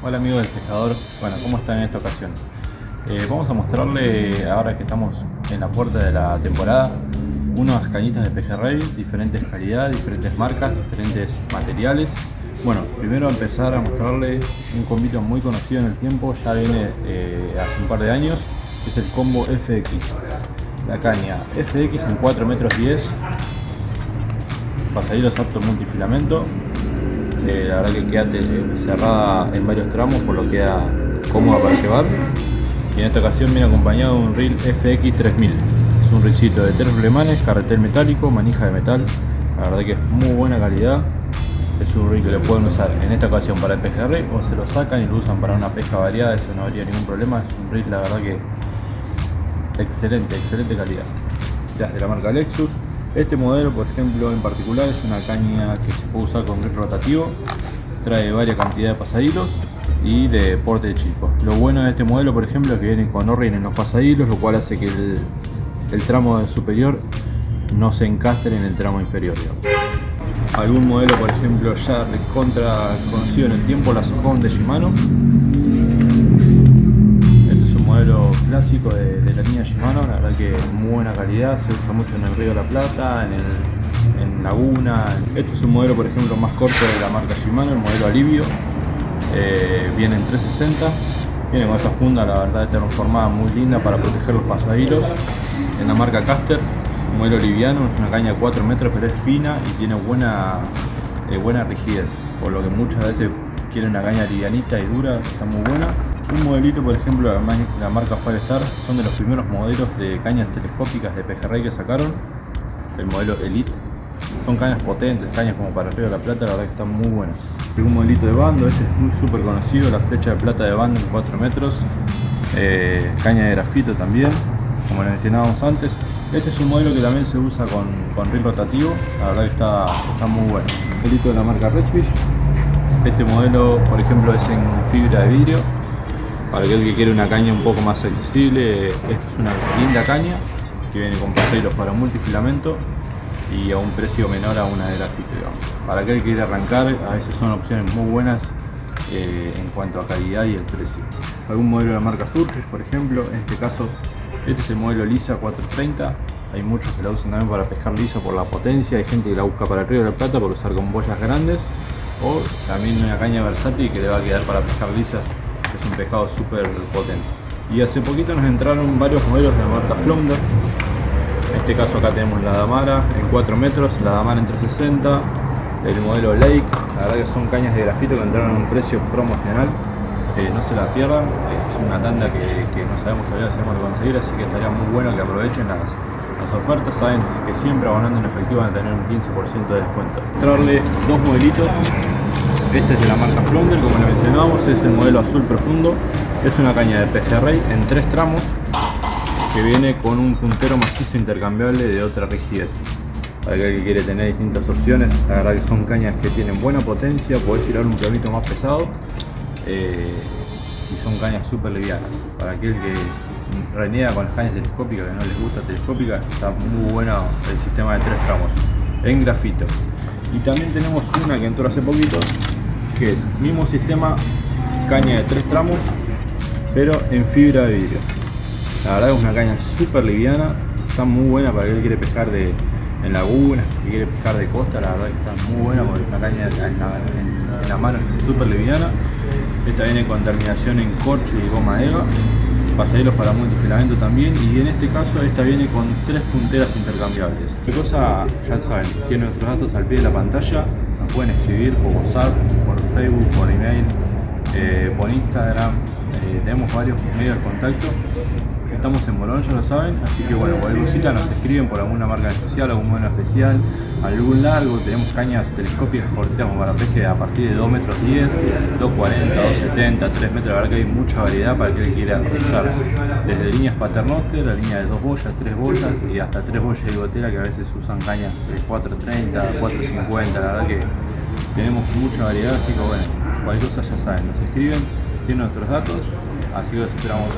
Hola amigos del pescador, bueno, ¿cómo están en esta ocasión? Eh, vamos a mostrarle, ahora que estamos en la puerta de la temporada, unas cañitas de pejerrey, diferentes calidades, diferentes marcas, diferentes materiales. Bueno, primero empezar a mostrarle un combito muy conocido en el tiempo, ya viene eh, hace un par de años, es el combo FX. La caña FX en 4 metros 10, pasadillos apto multifilamento, eh, la verdad que queda cerrada en varios tramos por lo que queda cómoda para llevar. Y en esta ocasión viene acompañado de un reel FX 3000 es un reelcito de tres flemanes, carretel metálico, manija de metal. La verdad que es muy buena calidad. Es un reel que le pueden usar en esta ocasión para el pejerrey o se lo sacan y lo usan para una pesca variada eso no habría ningún problema. Es un reel la verdad que excelente, excelente calidad. Ya es de la marca Lexus este modelo, por ejemplo, en particular es una caña que se puede usar con grip rotativo, trae varias cantidades de pasadilos y de porte chico. Lo bueno de este modelo, por ejemplo, es que viene con o en los pasadilos, lo cual hace que el, tramo superior no se encastre en el tramo inferior. Algún modelo, por ejemplo, ya contra conocido en el tiempo, la Socon de Shimano, clásico de, la línea Shimano, la verdad que muy buena calidad, se usa mucho en el Río de la Plata, en, Laguna. Este es un modelo por ejemplo más corto de la marca Shimano, el modelo Alivio, eh, viene en 360, viene con esta funda la verdad transformada muy linda para proteger los pasajeros, en la marca Caster, un modelo liviano, es una caña de 4 metros pero es fina y tiene buena, eh, buena rigidez, por lo que muchas veces quieren una caña livianita y dura, está muy buena un modelito, por ejemplo, la marca Firestar, son de los primeros modelos de cañas telescópicas de pejerrey que sacaron, el modelo Elite. Son cañas potentes, cañas como para arriba de la plata, la verdad que están muy buenas. Un modelito de bando, este es muy súper conocido, la flecha de plata de bando en 4 metros, eh, caña de grafito también, como le mencionábamos antes. Este es un modelo que también se usa con, con reel rotativo, la verdad que está, está muy bueno. Un modelito de la marca Redfish, este modelo por ejemplo es en fibra de vidrio, para aquel que quiere una caña un poco más accesible, esta es una linda caña que viene con pasajeros para multifilamento y a un precio menor a una de grafito. Para aquel que quiere arrancar, a veces son opciones muy buenas eh, en cuanto a calidad y el precio. Algún modelo de la marca Surface, por ejemplo, en este caso, este es el modelo Lisa 430. Hay muchos que la usan también para pescar liso por la potencia, hay gente que la busca para el río de la plata por usar con boyas grandes o también una caña versátil que le va a quedar para pescar lisas es un pescado súper potente. Y hace poquito nos entraron varios modelos de la marca Flounder. En este caso acá tenemos la Damara en 4 metros, la Damara en 360, el modelo Lake, la verdad que son cañas de grafito que entraron a un precio promocional. Eh, no se la pierdan, es una tanda que, no sabemos todavía si vamos a conseguir, así que estaría muy bueno que aprovechen las, las ofertas, saben que siempre abonando en efectivo van a tener un 15% de descuento. Traerle dos modelitos este es de la marca Flounder, como le mencionábamos, es el modelo azul profundo. Es una caña de pejerrey en tres tramos que viene con un puntero macizo intercambiable de otra rigidez. Para aquel que quiere tener distintas opciones, la verdad que son cañas que tienen buena potencia, podés tirar un clavito más pesado eh, y son cañas súper livianas. Para aquel que reniega con las cañas telescópicas, que no les gusta telescópica, está muy bueno el sistema de tres tramos en grafito. Y también tenemos una que entró hace poquito, que es mismo sistema, caña de tres tramos, pero en fibra de vidrio. La verdad es una caña súper liviana, está muy buena para el que quiere pescar de, en lagunas, que quiere pescar de costa, la verdad que está muy buena porque es una caña en la, mano súper liviana. Esta viene con terminación en corcho y goma eva, pasajeros para multifilamento también y en este caso esta viene con tres punteras intercambiables. ¿Qué cosa? Ya saben, tiene nuestros datos al pie de la pantalla, nos pueden escribir por WhatsApp, Facebook, por email, eh, por Instagram, eh, tenemos varios medios de contacto. Estamos en Morón, ya lo saben, así que bueno, cualquier cosita nos escriben por alguna marca especial, algún modelo especial, algún largo, tenemos cañas telescópicas corteamos para peje a partir de 2 metros 10, 2.40, 2.70, 3 metros, la verdad que hay mucha variedad para que quiera usar, desde líneas paternoster, la línea de 2 boyas, 3 boyas y hasta 3 boyas de gotera que a veces usan cañas de 4.30, 4.50, la verdad que tenemos mucha variedad, así que bueno, cualquier cosa ya saben, nos escriben, tienen nuestros datos, así que los esperamos